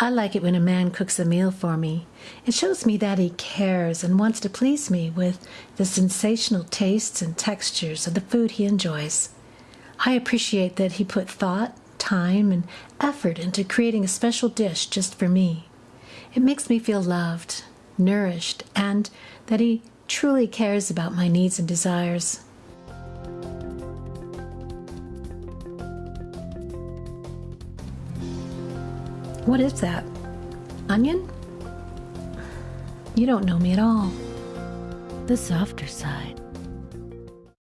I like it when a man cooks a meal for me. It shows me that he cares and wants to please me with the sensational tastes and textures of the food he enjoys. I appreciate that he put thought, time, and effort into creating a special dish just for me. It makes me feel loved, nourished, and that he truly cares about my needs and desires. What is that? Onion? You don't know me at all. The softer side.